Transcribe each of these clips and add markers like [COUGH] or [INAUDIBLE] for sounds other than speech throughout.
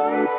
It's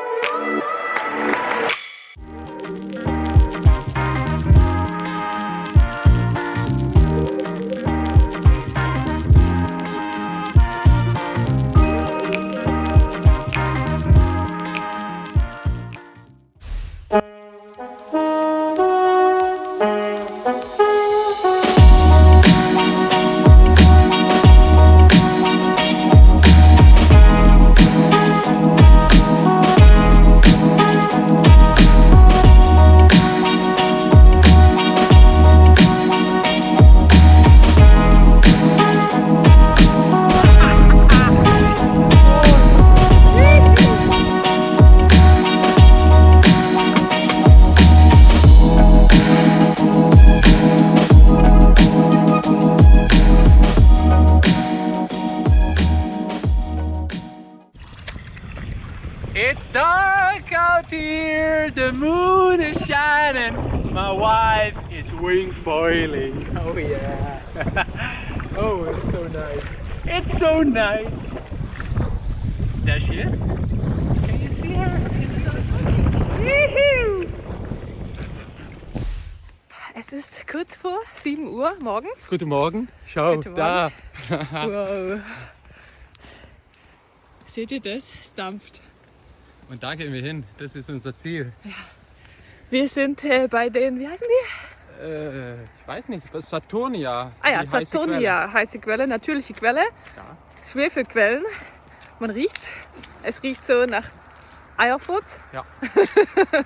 is wing foiling. Oh yeah. oh, it's so nice. It's so nice. There she is. Can you see her? Woohoo! Es ist kurz vor 7 Uhr morgens. Guten Morgen. Schau, Guten da. [LAUGHS] Wow. Seht ihr das? Es dampft. Und da gehen wir hin. Das ist unser Ziel. Wir sind äh, bei den, wie heißen die? Äh, ich weiß nicht, was Saturnia. Ah ja, die heiße Saturnia, heiße Quelle, natürliche Quelle. Quelle. Ja. Schwefelquellen. Man riecht's. Es riecht so nach Eierfurz. Ja. [LAUGHS]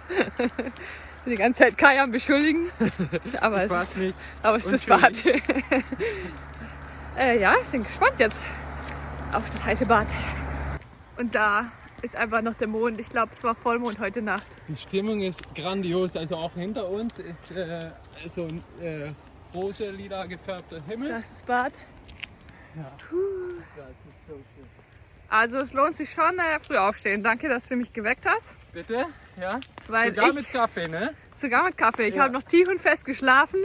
Die ganze Zeit Kai am beschuldigen. [LAUGHS] Aber es, nicht. aber es ist das Bad. [LAUGHS] äh, ja, ich bin gespannt jetzt auf das heiße Bad. Und da ist einfach noch der Mond. Ich glaube, es war Vollmond heute Nacht. Die Stimmung ist grandios. Also auch hinter uns ist äh, so ein äh, rosa, lila gefärbter Himmel. Da ist das Bad. Ja. Puh. Ja, das ist so schön. Also es lohnt sich schon, äh, früh aufstehen. Danke, dass du mich geweckt hast. Bitte? Ja? Weil Sogar ich, mit Kaffee, ne? sogar mit Kaffee. Ich Ja. habe noch tief und fest geschlafen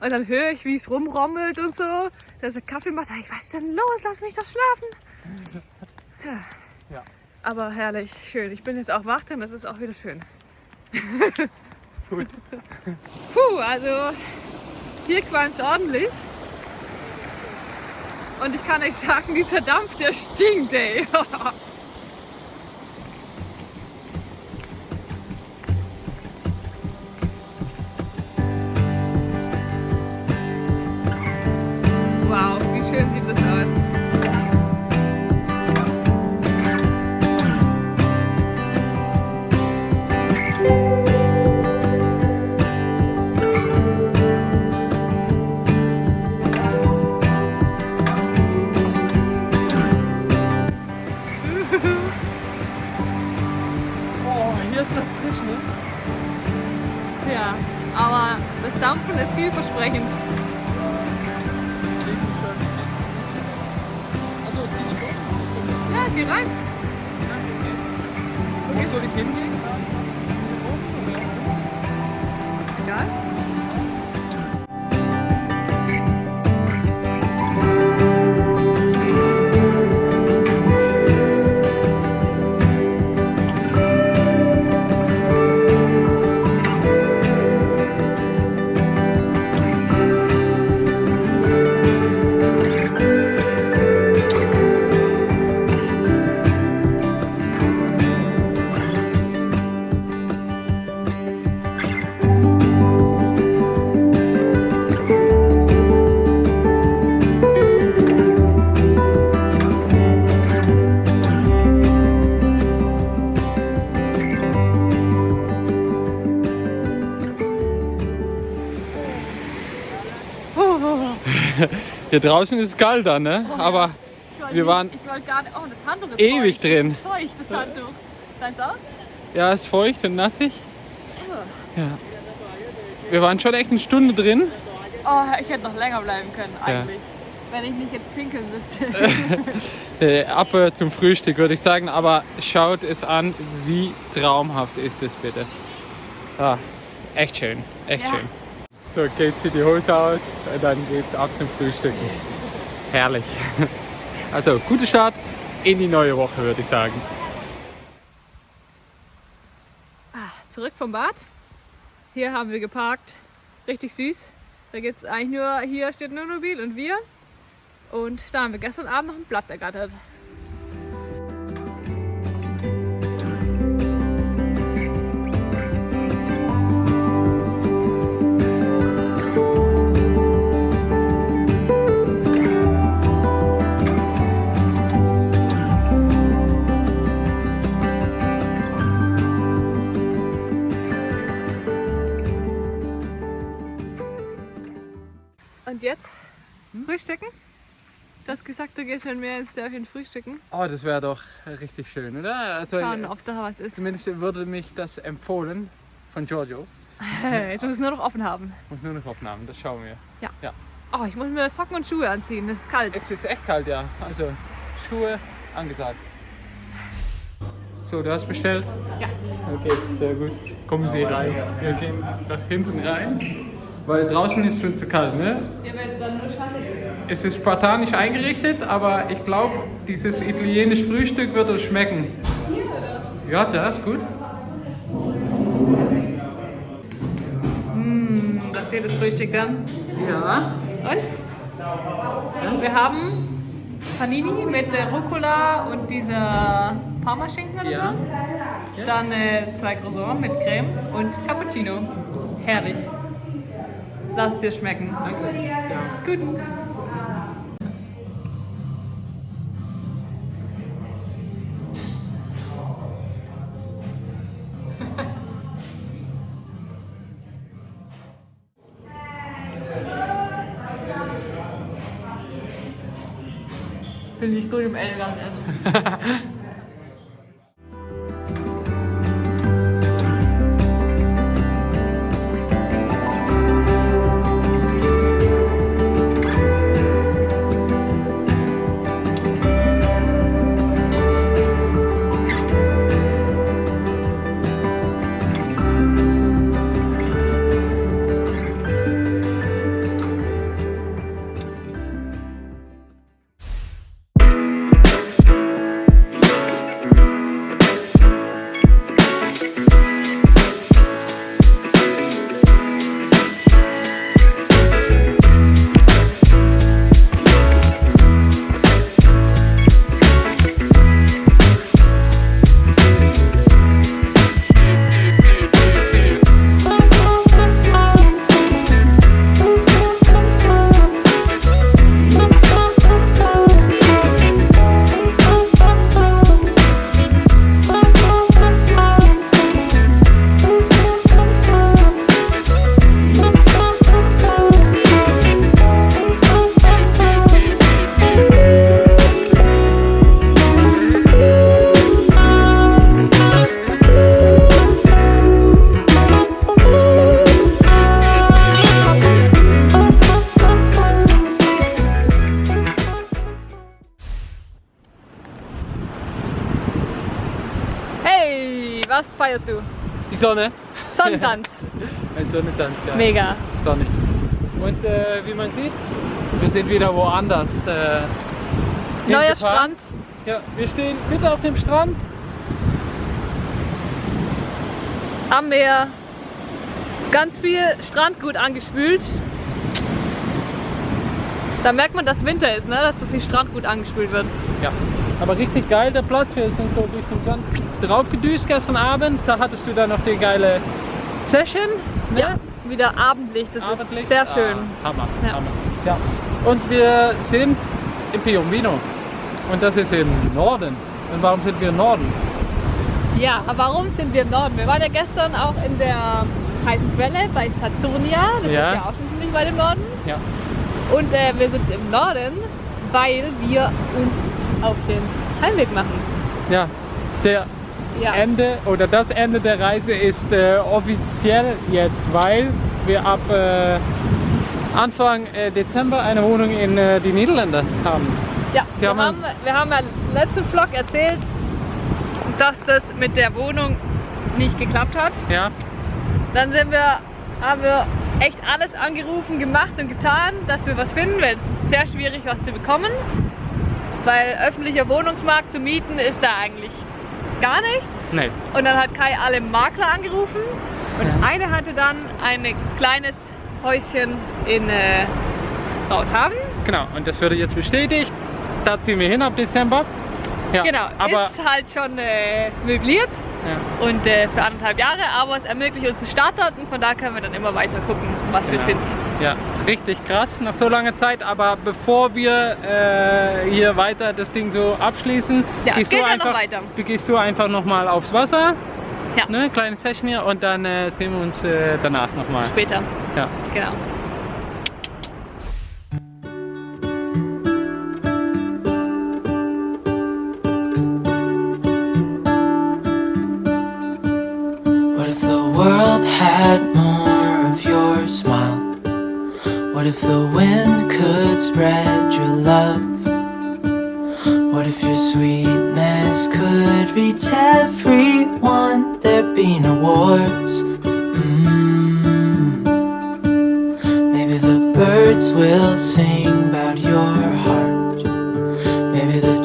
und dann höre ich, wie es rumrommelt und so. Dass er Kaffee macht. Ich, was ist denn los? Lass mich doch schlafen. [LAUGHS] Ja. Ja. Aber herrlich, schön. Ich bin jetzt auch wach, denn das ist auch wieder schön. [LAUGHS] Gut. [LAUGHS] Puh, also hier qualmt ordentlich. Und ich kann euch sagen, dieser Dampf, der stinkt, ey. [LAUGHS] frisch, ne? Ja, aber das Dampfen ist vielversprechend. Achso, zieh um. Ja, geh rein. Wo soll ich hingehen? Hier draußen ist es kalt dann, ne? Oh, ja. Aber wollte Wir waren Ich wollte gar nicht. Oh, das Handtuch ist ewig feucht. drin. Das ist feucht, das Handtuch. Deins auch? ja, es ist feucht und nassig. Oh. Ja. Wir waren schon echt eine Stunde drin. Oh, ich hätte noch länger bleiben können, eigentlich. Wenn ich nicht jetzt pinkeln müsste. [LAUGHS] Äh, ab äh, zum Frühstück würde ich sagen, aber schaut es an, wie traumhaft ist es bitte. Ah, echt schön, echt Ja. schön. So, geht sie die Hose aus, und dann geht's ab zum Frühstücken. Herrlich. [LAUGHS] Also, gute Start in die neue Woche, würde ich sagen. zurück vom Bad. Hier haben wir geparkt. Richtig süß. Da gibt's eigentlich nur, hier steht nur Mobil und wir. Und da haben wir gestern Abend noch einen Platz ergattert. Du gehst schon mehr ins Dörfchen frühstücken. Oh, das wäre doch richtig schön, oder? Also, Schauen, ob da was ist. Zumindest würde mich das empfohlen von Giorgio. [LAUGHS] Jetzt muss es nur noch offen haben. Muss nur noch Aufnahmen, das schauen wir. Oh, ich muss mir Socken und Schuhe anziehen, das ist kalt. Es ist echt kalt, ja. Also Schuhe angesagt. So, du hast bestellt? Ja. Okay, sehr gut. Kommen Sie rein. Wir gehen nach hinten rein. Weil draußen ist es schon zu kalt, ne? Ja, weil es dann nur schattig ist. Es ist spartanisch eingerichtet, aber ich glaube, dieses italienische Frühstück wird uns schmecken. Ja, das ist gut. Da steht das Frühstück dann. Ja. Und? Wir haben Panini mit äh, Rucola und dieser Parmaschinken oder Ja. so. Dann äh, zwei Croissants mit Creme und Cappuccino. Herrlich. Lass dir schmecken. Danke. Ja. Gut. Bin ich Sonne. Sonnentanz. [LAUGHS] Ein Sonnentanz, ja. Mega. Sonnig. Und äh, wie man sieht, wir sind wieder woanders. Äh, Neuer. Strand. Ja, wir stehen wieder auf dem Strand. am Meer. Ganz viel Strandgut angespült. Da merkt man, dass Winter ist, ne? dass so viel Strandgut angespült wird. Ja. Aber richtig geil der Platz. Wir sind so durch den Sand draufgedüst gestern Abend. Da hattest du dann noch die geile Session. Ne? Ja, wieder Abendlicht, das Abendlicht. ist sehr schön. Ah, Hammer, Ja. Hammer. Ja. Und wir sind in Piombino. Und das ist im Norden. Und warum sind wir im Norden? Ja, aber warum sind wir im Norden? Wir waren ja gestern auch in der heißen Quelle bei Saturnia, das Ja. ist ja auch schon ziemlich weit im Norden. Ja. Und äh, wir sind im Norden, weil wir uns auf den Heimweg machen. Ja. Der Ja. Ende oder das Ende der Reise ist äh, offiziell jetzt, weil wir ab äh, Anfang äh, Dezember eine Wohnung in äh, die Niederlande haben. Ja, Sie wir haben haben, wir haben ja im letzten Vlog erzählt, dass das mit der Wohnung nicht geklappt hat. Ja, Dann sind wir, haben wir echt alles angerufen, gemacht und getan, dass wir was finden, weil es ist sehr schwierig, was zu bekommen. Weil öffentlicher Wohnungsmarkt zu mieten ist da eigentlich gar nichts. Nee. Und dann hat Kai alle Makler angerufen und Ja. eine hatte dann ein kleines Häuschen in äh, Raushaven. Genau, und das wurde jetzt bestätigt. Da ziehen wir hin ab Dezember. Ja, Genau, aber ist halt schon äh, möbliert ja, und äh, für anderthalb Jahre, aber es ermöglicht uns einen Startdaten, von da können wir dann immer weiter gucken, was wir Genau. finden. ja, richtig krass nach so langer Zeit. Aber bevor wir äh, hier weiter das Ding so abschließen, Ja, es gehst, du noch einfach, weiter. gehst du einfach nochmal aufs Wasser. Ja. Ne, kleine Session hier und dann äh, sehen wir uns äh, danach nochmal. Später, Ja. genau.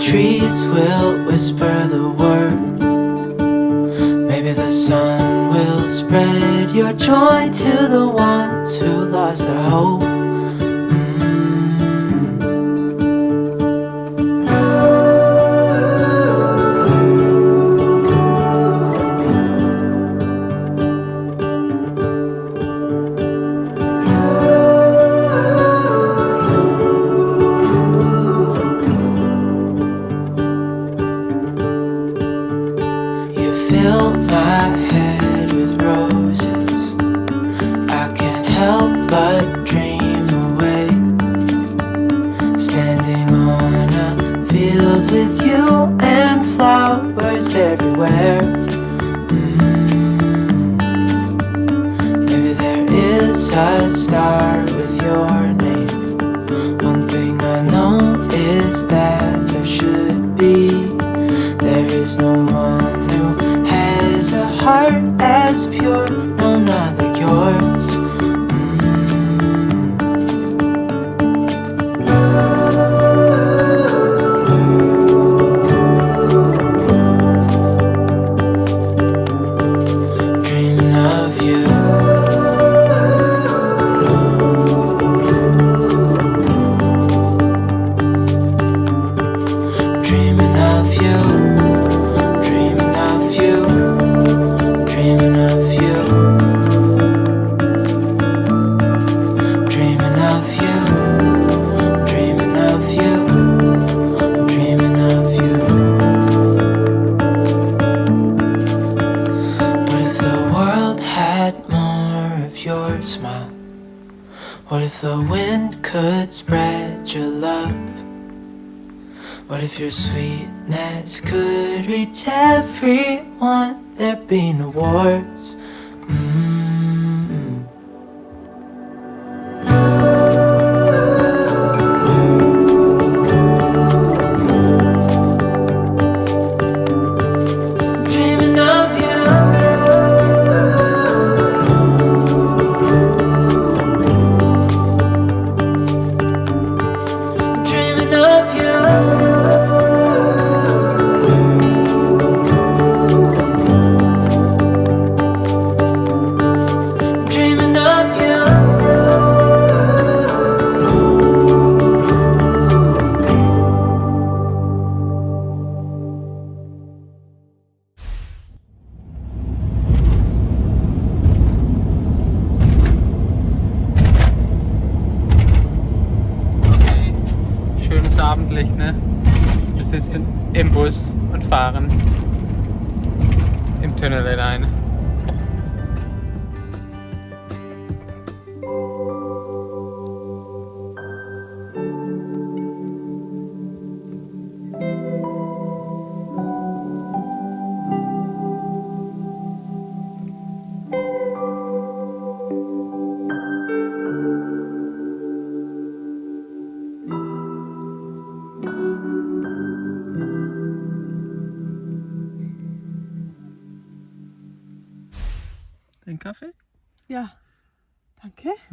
Trees will whisper the word. Maybe the sun will spread your joy to the ones who lost their hope. Help but dream away. Standing on a field with you and flowers everywhere. Mm. Maybe there is a star with your name. One thing I know is that your love? What if your sweetness could reach everyone? There'd be no wars.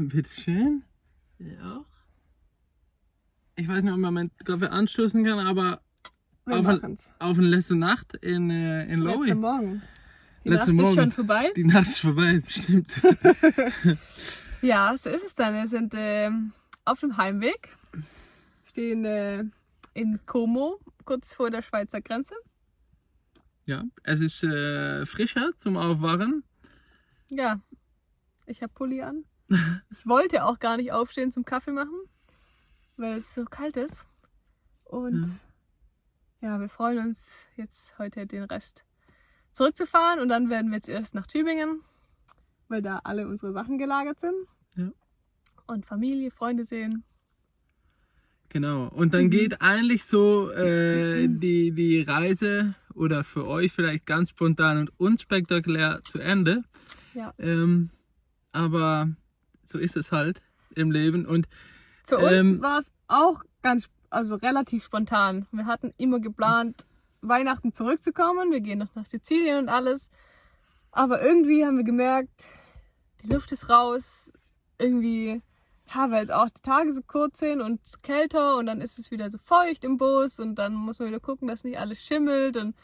Bitteschön. Ja auch. Ich weiß nicht, ob man meinen Kaffee anstoßen kann, aber Wir auf, machen's. auf eine letzte Nacht in, äh, in Lowy. Letzte Morgen. Die Letzte Nacht Morgen. ist schon vorbei. Die Nacht ist vorbei, [LAUGHS] stimmt. [LAUGHS] Ja, so ist es dann. Wir sind ähm, auf dem Heimweg. Stehen äh, in Como, kurz vor der Schweizer Grenze. ja, es ist äh, frischer zum Aufwachen. Ja, ich habe Pulli an. Ich wollte auch gar nicht aufstehen zum Kaffee machen, weil es so kalt ist. Und ja, wir freuen uns jetzt heute den Rest zurückzufahren und dann werden wir jetzt erst nach Tübingen, weil da alle unsere Sachen gelagert sind. Ja. Und Familie, Freunde sehen. Genau. Und Mhm. dann geht eigentlich so äh, die, die Reise oder für euch vielleicht ganz spontan und unspektakulär zu Ende. Ja. Ähm, aber so ist es halt im Leben. Und Für uns Ähm, war es auch ganz, also relativ spontan. Wir hatten immer geplant, Weihnachten zurückzukommen. Wir gehen noch nach Sizilien und alles. Aber irgendwie haben wir gemerkt, die Luft ist raus. Irgendwie, ja, weil es auch die Tage so kurz sind und kälter und dann ist es wieder so feucht im Bus und dann muss man wieder gucken, dass nicht alles schimmelt und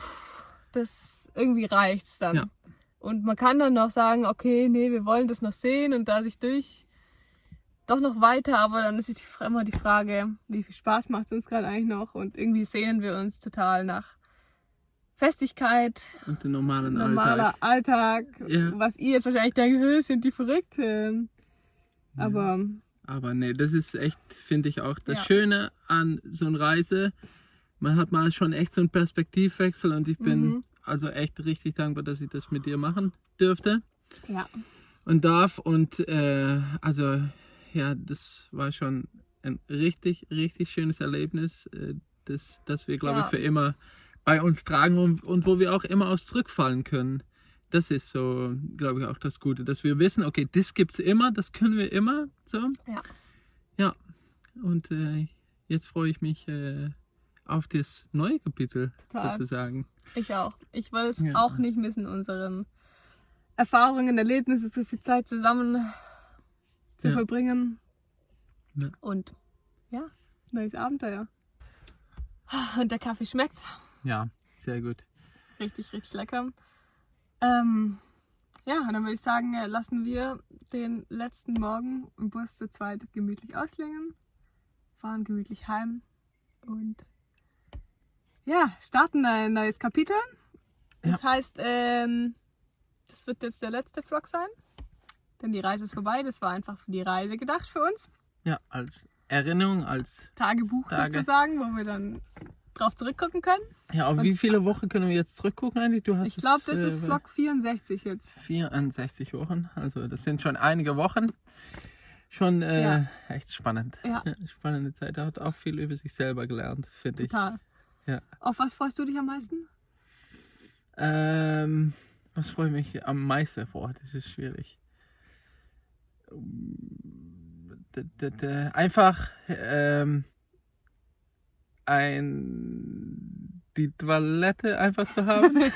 pff, das irgendwie reicht's dann. Ja. Und man kann dann noch sagen, okay, nee, wir wollen das noch sehen und da sich durch doch noch weiter, aber dann ist die, immer die Frage, wie viel Spaß macht es uns gerade eigentlich noch und irgendwie sehnen wir uns total nach Festigkeit, und den normalen normaler Alltag. Alltag, Ja. was ihr jetzt wahrscheinlich denkt, "Hö, sind die verrückt? Ähm, Aber Aber nee, das ist echt, finde ich auch das Ja. Schöne an so einer Reise. Man hat mal schon echt so einen Perspektivwechsel und ich bin Mhm. Also echt richtig dankbar, dass ich das mit dir machen dürfte ja, und darf. Und äh, also ja, das war schon ein richtig, richtig schönes Erlebnis, äh, das, das wir, glaube Ja. ich, für immer bei uns tragen und, und wo wir auch immer aus zurückfallen können. Das ist so, glaube ich, auch das Gute, dass wir wissen, okay, das gibt's immer, das können wir immer. So. Ja. Ja. Und äh, jetzt freue ich mich äh, auf das neue Kapitel Total. sozusagen. ich auch. Ich will es Ja. auch nicht missen, unseren Erfahrungen, Erlebnisse, so viel Zeit zusammen zu Ja. verbringen. Ja. Und ja, neues Abenteuer. Und der Kaffee schmeckt. Ja, sehr gut. Richtig, richtig lecker. Ähm, ja, und dann würde ich sagen, äh, lassen wir den letzten Morgen im Bus zu zweit gemütlich ausklingen, fahren gemütlich heim und ja, starten ein neues Kapitel. Das heißt, ähm, das wird jetzt der letzte Vlog sein, denn die Reise ist vorbei. Das war einfach für die Reise gedacht für uns. Ja, als Erinnerung, als Tagebuch Tage. sozusagen, wo wir dann drauf zurückgucken können. ja, auf wie viele Wochen können wir jetzt zurückgucken eigentlich? Du hast Ich glaube, das ist äh, Vlog 64 jetzt. 64 Wochen, also das sind schon einige Wochen. Schon äh, Ja. echt spannend. Ja. [LAUGHS] Spannende Zeit. Er hat auch viel über sich selber gelernt, finde ich. Total. Ja. Auf was freust du dich am meisten? Ähm, was freue ich mich am meisten vor? Das ist schwierig. D- Einfach ähm, ein die Toilette einfach zu haben. [LAUGHS]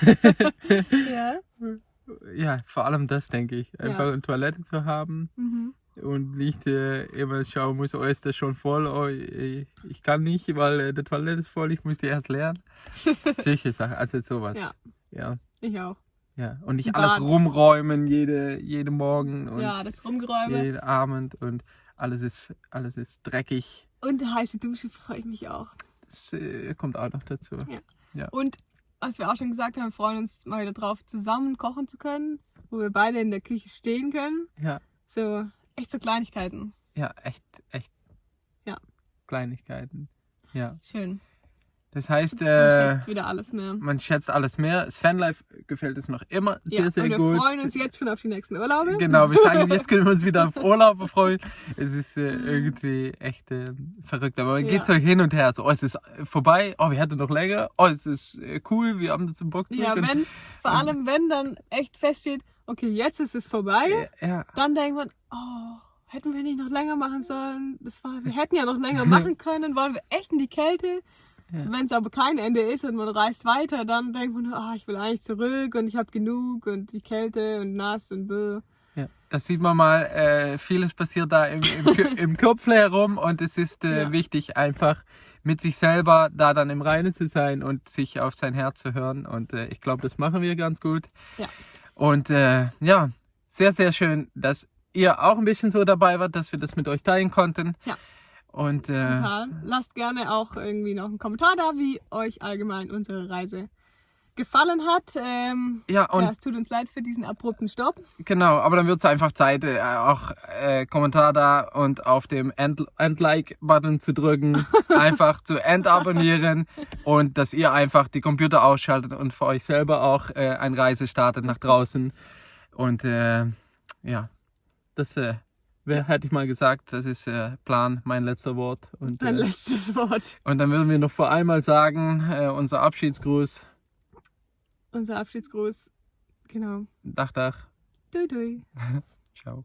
Ja. ja, vor allem das denke ich. Einfach Ja. eine Toilette zu haben Mhm. Und nicht äh, immer schauen muss, oh ist das schon voll, oh ich, kann nicht, weil äh, die Toilette ist voll, ich muss die erst leeren. [LAUGHS] Solche Sachen, also sowas. Ja. ja. Ich auch. Ja, und nicht Ein alles Bad. rumräumen jede, jeden Morgen und ja, das Rumgeräume. jeden Abend und alles ist, alles ist dreckig. Und heiße Dusche freue ich mich auch. Das äh, kommt auch noch dazu. Ja. Und was wir auch schon gesagt haben, wir freuen uns mal wieder drauf, zusammen kochen zu können, wo wir beide in der Küche stehen können. Ja, So, echt so Kleinigkeiten. ja, echt, echt. Ja. Kleinigkeiten. Ja. Schön. Das heißt, Man äh, schätzt wieder alles mehr. man schätzt alles mehr. Das Fanlife gefällt es noch immer sehr, ja, sehr und wir gut. freuen uns jetzt schon auf die nächsten Urlaube. Genau, wir sagen, jetzt können wir uns wieder auf [LAUGHS] Urlaub freuen. Es ist äh, irgendwie echt äh, verrückt. Aber man Ja. geht so hin und her. So, oh, es ist vorbei. Oh, wir hatten noch länger. Oh, es ist äh, cool. Wir haben das im Bock. Ja, wenn, vor allem wenn dann echt feststeht, okay, jetzt ist es vorbei, ja, dann denkt man, oh, hätten wir nicht noch länger machen sollen. Das war, wir hätten ja noch länger [LAUGHS] machen können. Wollen wir echt in die Kälte? Ja. Wenn es aber kein Ende ist und man reist weiter, dann denkt man, ah, ich will eigentlich zurück und ich habe genug und die Kälte und nass und bäh. ja. Da sieht man mal, äh, vieles passiert da im, im, im Kopf herum und es ist äh, Ja. wichtig, einfach mit sich selber da dann im Reinen zu sein und sich auf sein Herz zu hören. Und äh, ich glaube, das machen wir ganz gut. Ja. Und äh, ja, sehr, sehr schön, dass ihr auch ein bisschen so dabei wart, dass wir das mit euch teilen konnten. Ja. Und äh, Total. Lasst gerne auch irgendwie noch einen Kommentar da, wie euch allgemein unsere Reise gefallen hat. Ähm, ja, und ja, es tut uns leid für diesen abrupten Stopp. Genau, aber dann wird es einfach Zeit, äh, auch äh, Kommentar da und auf dem End- End-Like-Button zu drücken, [LAUGHS] einfach zu entabonnieren und dass ihr einfach die Computer ausschaltet und für euch selber auch äh, eine Reise startet nach draußen. Und äh, ja, das äh, wär, hätte ich mal gesagt, das ist äh, Plan, mein letzter Wort. Und, Ein äh, letztes Wort. und dann würden wir noch vor einmal sagen, äh, unser Abschiedsgruß, unser Abschiedsgruß. Genau. Dach, Dach. Dui, dui. [LAUGHS] Ciao.